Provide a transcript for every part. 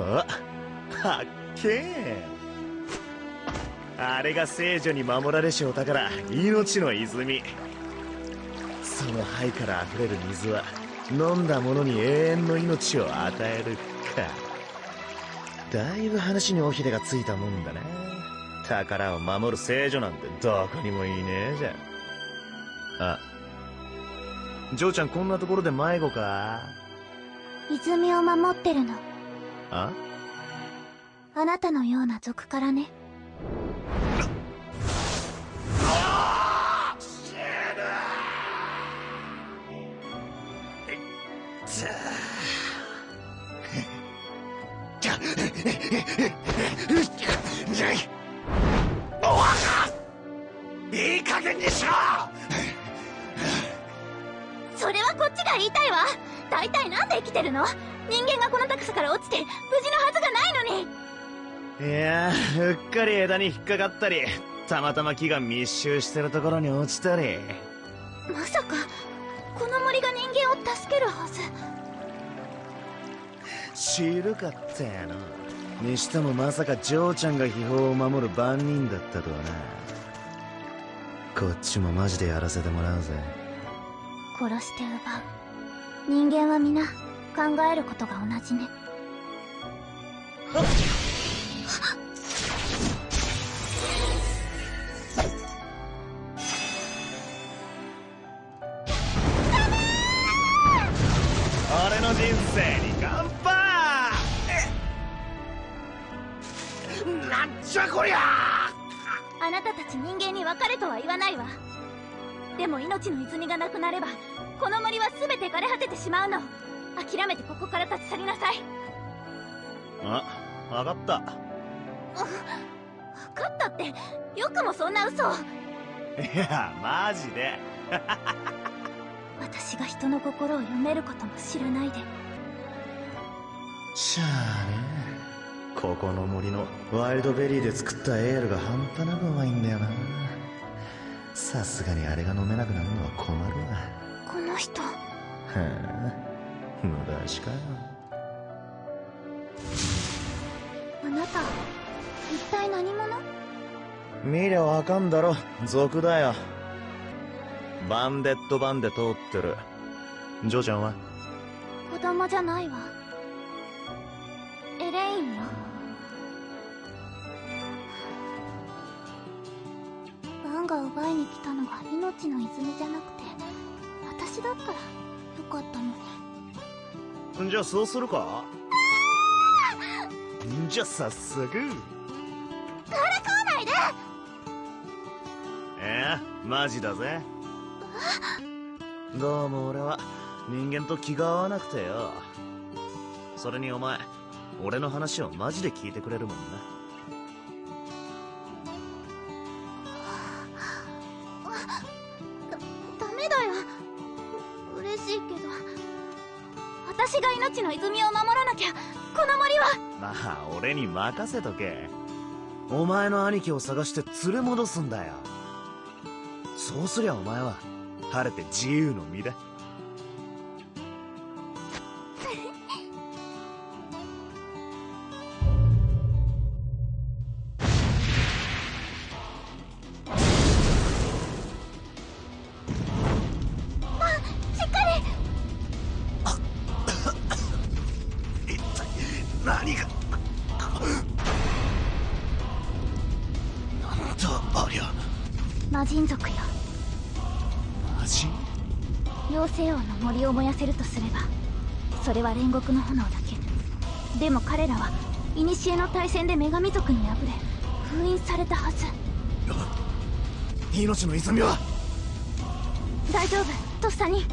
はっけー。あれが聖女に守られしお宝命の泉その灰から溢れる水は飲んだ者に永遠の命を与えるか。だいぶ話に尾ひれがついたもんだな宝を守る聖女なんてどこにもいねえじゃ。んあジョーちゃんこんなところで迷子か？泉を守ってるの。あ？あなたのような族からね。いい加減にしろ！それはこっちが言いたいわ大体なんで生きてるの？人間がこの高さから落ちて無事のはずがないのに。いやうっかり枝に引っかかったりたまたま木が密集してるところに落ちたり。まさかこの森が人間を助けるはず。知るかったやの。にしてもまさかジョーちゃんが秘宝を守る番人だったとはな。こっちもマジでやらせてもらうぜ。殺して奪う人間は皆考えることが同じね。俺の人生に乾杯。なんじゃこりゃ。あなたたち人間に別れとは言わないわでも命の泉がなくなればこの森は全て枯れ果ててしまうの。諦めてここから立ち去りなさい。あ分かった。分かったってよくもそんな嘘を。いやマジで。私が人の心を読めることも知らないで。しゃあね。ここの森のワイルドベリーで作ったエールが半端なくうまいんださすがにあれが飲めなくなるのは困るわこの人。はあ無駄しかよ。あなた一体何者？見りゃわかんだろ。族だよ。バンデッドバンで通ってる。ジョーちゃんは？子供じゃないわ。エレインよが奪いに来たのが命の泉じゃなくて私だったらよかったのに。じゃあそうするか？じゃあ早速。からかわないで。ええマジだぜ。どうも俺は人間と気が合わなくてよ。それにお前俺の話をマジで聞いてくれるもんなう嬉しいけど私が命の泉を守らなきゃこの森は。まあ俺に任せとけ。お前の兄貴を探して連れ戻すんだよ。そうすりゃお前は晴れて自由の身だ。魔人族よ。マジ妖精王の森を燃やせるとすればそれは煉獄の炎だけ。でも彼らは古の大戦で女神族に敗れ封印されたはず。命の泉は？大丈夫とっさに。よ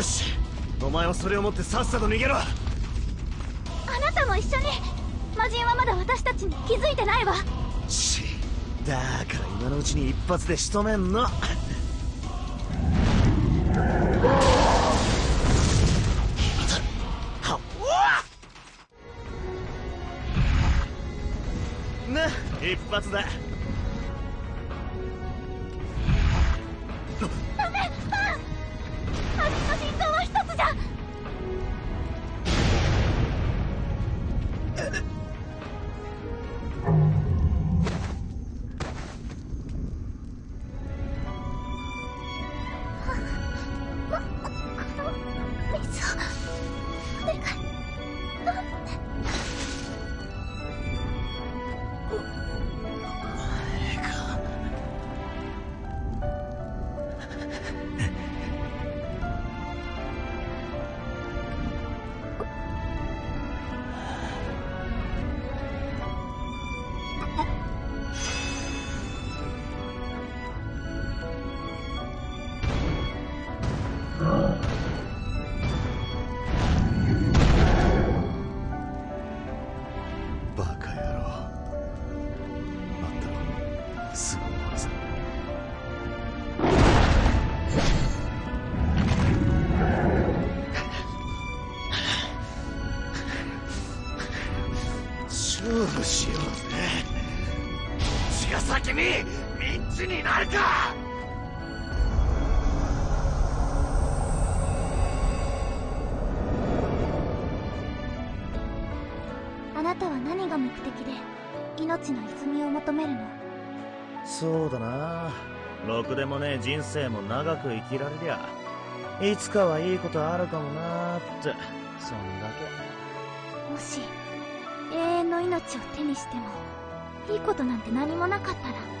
しお前はそれを持ってさっさと逃げろ。あなたも一緒に。魔人はまだ私たちに気づいてないわ。しだから今のうちに一発で仕留めんの。一発だ。勝負しようぜ血が先にミンチになるか！あなたは何が目的で命の泉を求めるの？そうだな。ろくでもねえ人生も長く生きられりゃいつかはいいことあるかもなーって。そんだけ。もし命を手にしてもいいことなんて何もなかったら。